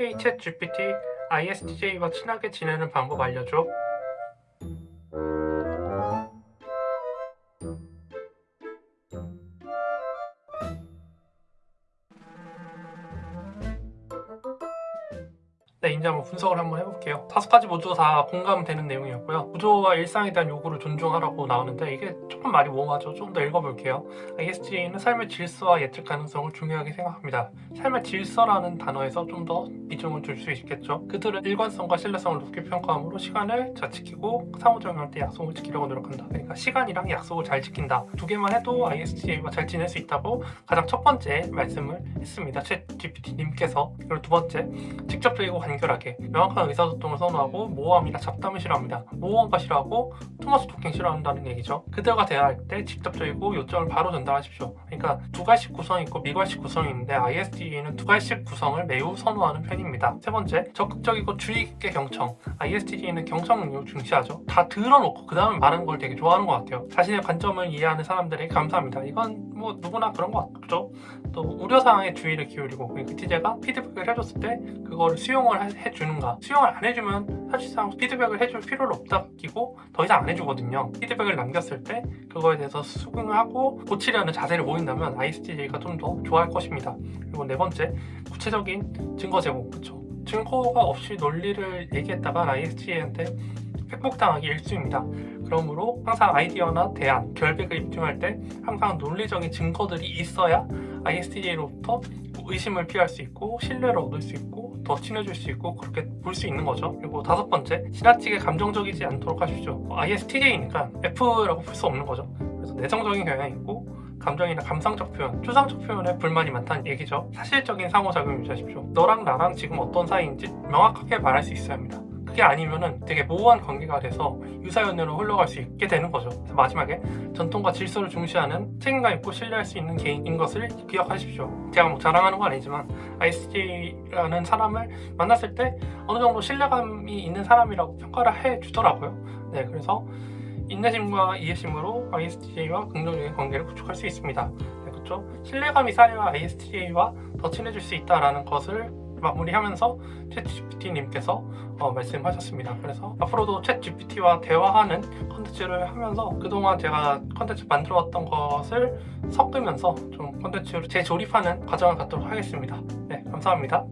헤이 챗 GPT, ISTJ와 친하게 지내는 방법 알려줘. 네, 이제 한번 분석을 한번 해볼게요. 다섯 가지 모두 다 공감되는 내용이었고요. 구조와 일상에 대한 요구를 존중하라고 나오는데 이게 조금 말이 모호하죠. 좀 더 읽어볼게요. ISTJ는 삶의 질서와 예측 가능성을 중요하게 생각합니다. 삶의 질서라는 단어에서 좀 더 비중을 줄 수 있겠죠. 그들은 일관성과 신뢰성을 높게 평가함으로 시간을 잘 지키고 상호작용할 때 약속을 지키려고 노력한다. 그러니까 시간이랑 약속을 잘 지킨다. 두 개만 해도 ISTJ와 잘 지낼 수 있다고 가장 첫 번째 말씀을 했습니다. ChatGPT님께서 그리고 두 번째 직접적이고 간결하게 명확한 의사소통을 선호하고 모호함이나 잡담을 싫어합니다. 모호한 거 싫어하고 too much talking 싫어한다는 얘기죠. 그들과 대화할 때 직접적이고 요점을 바로 전달하십시오. 그러니까 두괄식 구성이 있고 미괄식 구성이 있는데 ISTJ는 두괄식 구성을 매우 선호하는 편입니다. 세 번째, 적극적이고 주의 깊게 경청. ISTJ는 경청을 중시하죠. 다 들어놓고 그 다음에 말하는 걸 되게 좋아하는 것 같아요. 자신의 관점을 이해하는 사람들에게 감사합니다. 이건 뭐 누구나 그런 것 같죠. 또 우려사항에 주의를 기울이고 ISTJ가 피드백을 해줬을 때 그거를 수용을 해- 해주는가? 수용을 안 해주면 사실상 피드백을 해줄 필요를 없다 끼고 더 이상 안 해주거든요. 피드백을 남겼을 때 그거에 대해서 수긍을 하고 고치려는 자세를 보인다면 ISTJ가 좀 더 좋아할 것입니다. 그리고 네 번째 구체적인 증거 제공 그쵸? 증거가 없이 논리를 얘기했다가 ISTJ한테 팩폭당하기 일쑤입니다. 그러므로 항상 아이디어나 대안, 결백을 입증할 때 항상 논리적인 증거들이 있어야 ISTJ로부터 의심을 피할 수 있고 신뢰를 얻을 수 있고 더 친해질 수 있고 그렇게 볼 수 있는 거죠. 그리고 다섯 번째 지나치게 감정적이지 않도록 하십시오. ISTJ니까 F라고 볼 수 없는 거죠. 그래서 내성적인 경향이 있고 감정이나 감상적 표현, 추상적 표현에 불만이 많다는 얘기죠. 사실적인 상호작용을 유지하십시오. 너랑 나랑 지금 어떤 사이인지 명확하게 말할 수 있어야 합니다 그게 아니면은 되게 모호한 관계가 돼서 유사연애로 흘러갈 수 있게 되는 거죠. 마지막에 전통과 질서를 중시하는 책임감 있고 신뢰할 수 있는 개인인 것을 기억하십시오. 제가 뭐 자랑하는 건 아니지만 ISTJ라는 사람을 만났을 때 어느 정도 신뢰감이 있는 사람이라고 평가를 해주더라고요. 네, 그래서 인내심과 이해심으로 ISTJ와 긍정적인 관계를 구축할 수 있습니다. 네, 그렇죠? 신뢰감이 쌓여야 ISTJ와 더 친해질 수 있다라는 것을 마무리하면서 챗GPT님께서 어, 말씀하셨습니다. 그래서 앞으로도 챗GPT와 대화하는 컨텐츠를 하면서 그동안 제가 컨텐츠 만들어왔던 것을 섞으면서 좀 컨텐츠로 재조립하는 과정을 갖도록 하겠습니다. 네, 감사합니다.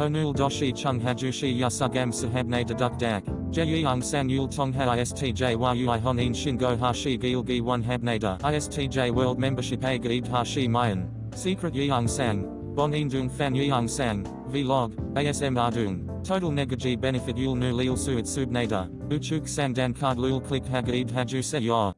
Onul doshi chung hajushi yasugam sahabne deduk dak. Jeyang san yul tongha istj yui honin shingo hashi gilgi one habnada. ISTJ a gaib hashi mayan. Secret yang sang. Bon indung fan yang sang. Vlog. ASM ardung. Total negaji benefit yul nu lil suit subnada. Uchuk sandan card lul click hagaib haju se.